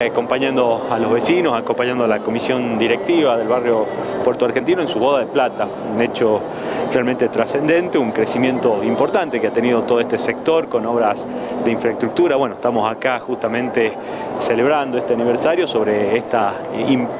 acompañando a los vecinos, acompañando a la comisión directiva del barrio Puerto Argentino en su boda de plata, un hecho realmente trascendente, un crecimiento importante que ha tenido todo este sector con obras de infraestructura. Bueno, estamos acá justamente celebrando este aniversario sobre esta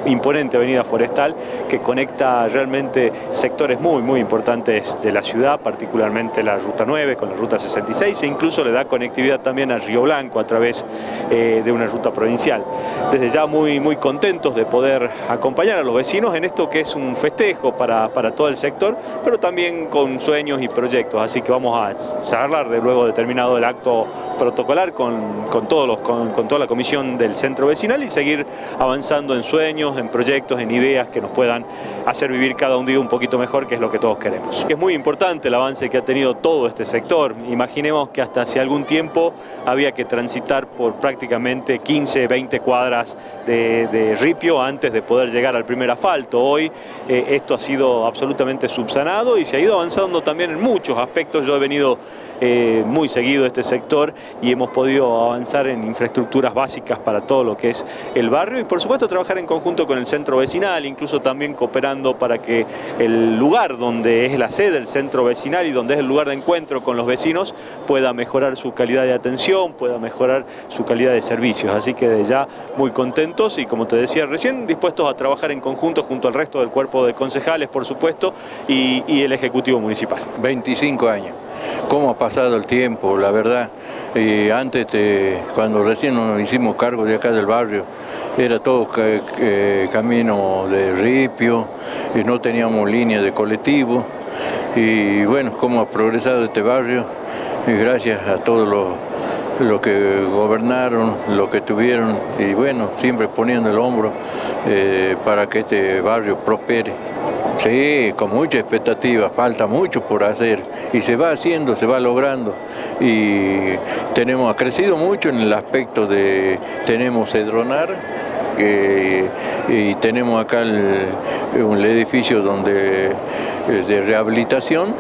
imponente avenida forestal que conecta realmente sectores muy muy importantes de la ciudad, particularmente la Ruta 9 con la Ruta 66 e incluso le da conectividad también a Río Blanco a través eh, de una ruta provincial. Desde ya muy, muy contentos de poder acompañar a los vecinos en esto que es un festejo para, para todo el sector, pero también con sueños y proyectos, así que vamos a charlar de luego de terminado el acto protocolar con, con todos los, con, toda la comisión del centro vecinal y seguir avanzando en sueños, en proyectos, en ideas que nos puedan hacer vivir cada un día un poquito mejor, que es lo que todos queremos. Es muy importante el avance que ha tenido todo este sector. Imaginemos que hasta hace algún tiempo había que transitar por prácticamente 15, 20 cuadras de, ripio antes de poder llegar al primer asfalto. Hoy eh, esto ha sido absolutamente subsanado y se ha ido avanzando también en muchos aspectos. Yo he venido eh, muy seguido este sector y hemos podido avanzar en infraestructuras básicas para todo lo que es el barrio y por supuesto trabajar en conjunto con el centro vecinal, incluso también cooperando para que el lugar donde es la sede del centro vecinal y donde es el lugar de encuentro con los vecinos pueda mejorar su calidad de atención, pueda mejorar su calidad de servicios. Así que de ya muy contentos y como te decía recién, dispuestos a trabajar en conjunto junto al resto del cuerpo de concejales, por supuesto, y, y el Ejecutivo Municipal. 25 años cómo ha el tiempo, la verdad. Y antes, cuando recién nos hicimos cargo de acá del barrio, era todo camino de ripio, y no teníamos línea de colectivo. Y bueno, cómo ha progresado este barrio, y gracias a todos los que gobernaron, lo que tuvieron y bueno, siempre poniendo el hombro eh, para que este barrio prospere. Sí, con mucha expectativa, falta mucho por hacer. Y se va haciendo, se va logrando. Y tenemos, ha crecido mucho en el aspecto de, tenemos Cedronar y tenemos acá un edificio donde, de rehabilitación,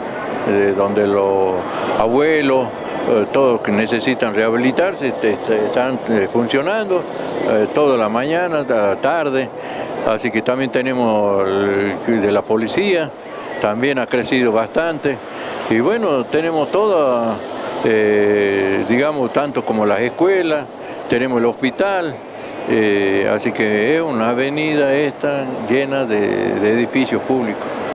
donde los abuelos, eh, todos que necesitan rehabilitarse, están eh, funcionando eh, toda la mañana, la tarde, así que también tenemos de la policía, también ha crecido bastante, y bueno, tenemos todo, digamos, tanto como las escuelas, tenemos el hospital, así que es una avenida esta llena de edificios públicos.